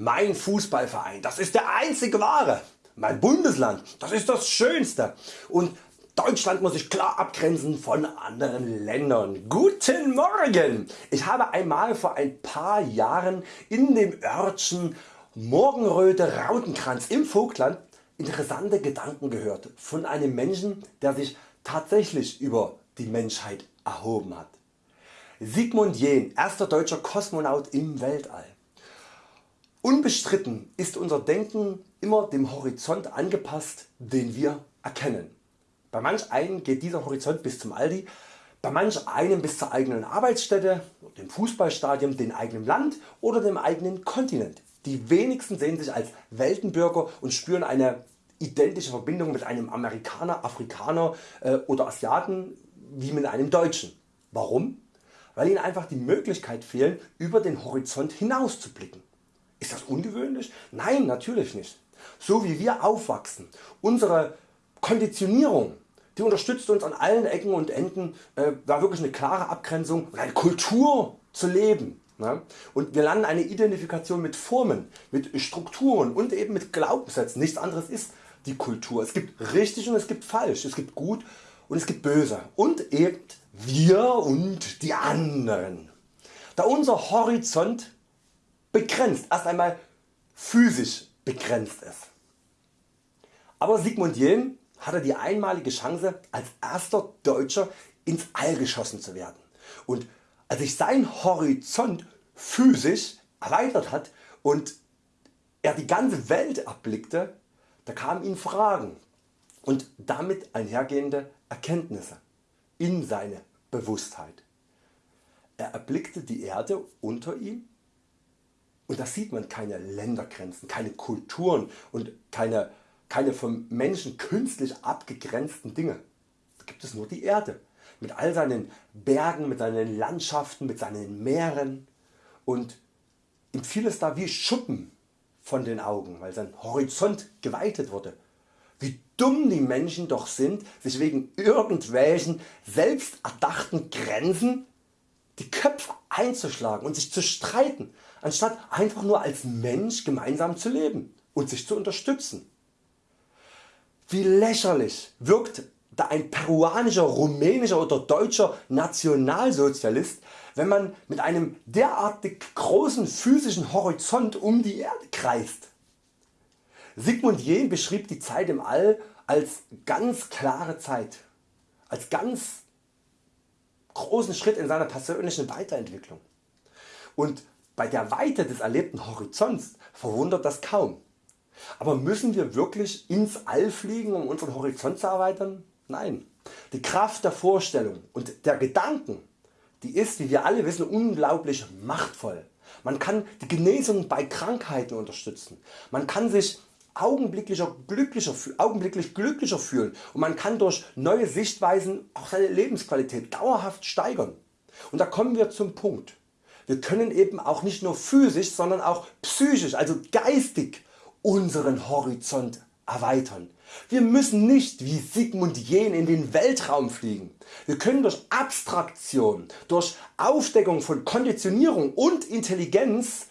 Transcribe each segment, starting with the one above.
Mein Fußballverein, das ist der einzige wahre. Mein Bundesland, das ist das schönste. Und Deutschland muss sich klar abgrenzen von anderen Ländern. Guten Morgen! Ich habe einmal vor ein paar Jahren in dem Örtchen Morgenröte Rautenkranz im Vogtland interessante Gedanken gehört von einem Menschen der sich tatsächlich über die Menschheit erhoben hat. Sigmund Jähn, erster deutscher Kosmonaut im Weltall. Unbestritten ist unser Denken immer dem Horizont angepasst den wir erkennen. Bei manch einem geht dieser Horizont bis zum Aldi, bei manch einem bis zur eigenen Arbeitsstätte, dem Fußballstadion, dem eigenen Land oder dem eigenen Kontinent. Die wenigsten sehen sich als Weltenbürger und spüren eine identische Verbindung mit einem Amerikaner, Afrikaner äh, oder Asiaten wie mit einem Deutschen. Warum? Weil ihnen einfach die Möglichkeit fehlt über den Horizont hinaus zu blicken. Ist das ungewöhnlich? Nein natürlich nicht. So wie wir aufwachsen, unsere Konditionierung die unterstützt uns an allen Ecken und Enden äh, da wirklich eine klare Abgrenzung und eine Kultur zu leben. Ne? Und wir lernen eine Identifikation mit Formen, mit Strukturen und eben mit Glaubenssätzen. Nichts anderes ist die Kultur. Es gibt richtig und es gibt falsch, es gibt gut und es gibt böse und eben wir und die anderen. Da unser Horizont begrenzt, erst einmal physisch begrenzt ist. Aber Sigmund Jähn hatte die einmalige Chance als erster Deutscher ins All geschossen zu werden und als sich sein Horizont physisch erweitert hat und er die ganze Welt erblickte, da kamen ihm Fragen und damit einhergehende Erkenntnisse in seine Bewusstheit. Er erblickte die Erde unter ihm und da sieht man keine Ländergrenzen, keine Kulturen und keine keine vom Menschen künstlich abgegrenzten Dinge. Da gibt es nur die Erde mit all seinen Bergen, mit seinen Landschaften, mit seinen Meeren und ihm fiel es da wie Schuppen von den Augen, weil sein Horizont geweitet wurde. Wie dumm die Menschen doch sind, sich wegen irgendwelchen selbst erdachten Grenzen die Köpfe einzuschlagen und sich zu streiten, anstatt einfach nur als Mensch gemeinsam zu leben und sich zu unterstützen. Wie lächerlich wirkt da ein peruanischer, rumänischer oder deutscher Nationalsozialist, wenn man mit einem derartig großen physischen Horizont um die Erde kreist. Sigmund Jähn beschrieb die Zeit im All als ganz klare Zeit, als ganz großen Schritt in seiner persönlichen Weiterentwicklung. Und bei der Weite des erlebten Horizonts verwundert das kaum. Aber müssen wir wirklich ins All fliegen um unseren Horizont zu erweitern? Nein. Die Kraft der Vorstellung und der Gedanken die ist wie wir alle wissen unglaublich machtvoll. Man kann die Genesung bei Krankheiten unterstützen. Man kann sich augenblicklicher glücklicher, augenblicklich glücklicher fühlen und man kann durch neue Sichtweisen auch seine Lebensqualität dauerhaft steigern. Und da kommen wir zum Punkt. Wir können eben auch nicht nur physisch, sondern auch psychisch, also geistig unseren Horizont erweitern. Wir müssen nicht wie Sigmund Jähn in den Weltraum fliegen. Wir können durch Abstraktion, durch Aufdeckung von Konditionierung und Intelligenz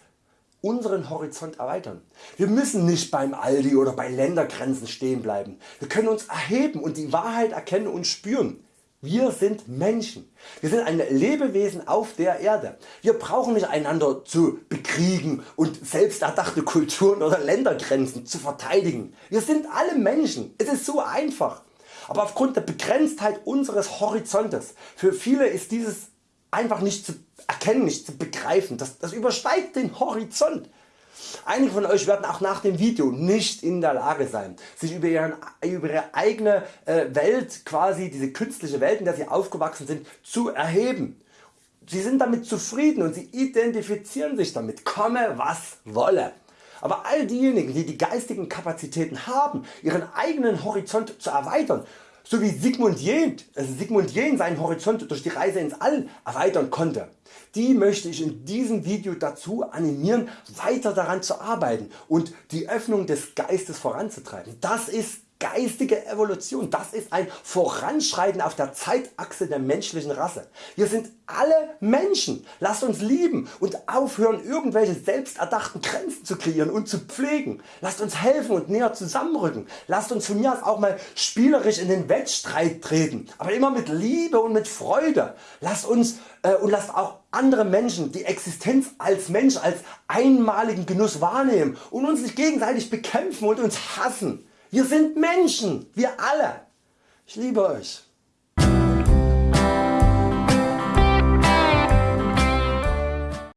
unseren Horizont erweitern. Wir müssen nicht beim Aldi oder bei Ländergrenzen stehen bleiben. Wir können uns erheben und die Wahrheit erkennen und spüren. Wir sind Menschen. Wir sind ein Lebewesen auf der Erde. Wir brauchen nicht einander zu bekriegen und selbst erdachte Kulturen oder Ländergrenzen zu verteidigen. Wir sind alle Menschen. Es ist so einfach. Aber aufgrund der Begrenztheit unseres Horizontes, für viele ist dieses einfach nicht zu erkennen, nicht zu begreifen. Das, das übersteigt den Horizont. Einige von Euch werden auch nach dem Video nicht in der Lage sein sich über, ihren, über Ihre eigene äh, Welt quasi diese künstliche Welt in der Sie aufgewachsen sind zu erheben. Sie sind damit zufrieden und Sie identifizieren sich damit komme was wolle. Aber all diejenigen die die geistigen Kapazitäten haben ihren eigenen Horizont zu erweitern so wie Sigmund Jähn, also Sigmund Jähn seinen Horizont durch die Reise ins All erweitern konnte. Die möchte ich in diesem Video dazu animieren weiter daran zu arbeiten und die Öffnung des Geistes voranzutreiben. Das ist geistige Evolution, das ist ein Voranschreiten auf der Zeitachse der menschlichen Rasse. Wir sind alle Menschen, lasst uns lieben und aufhören irgendwelche selbsterdachten Grenzen zu kreieren und zu pflegen. Lasst uns helfen und näher zusammenrücken. Lasst uns von mir aus auch mal spielerisch in den Wettstreit treten, aber immer mit Liebe und mit Freude. Lasst uns äh, und lasst auch andere Menschen die Existenz als Mensch als einmaligen Genuss wahrnehmen und uns nicht gegenseitig bekämpfen und uns hassen. Wir sind Menschen, wir alle. Ich liebe Euch.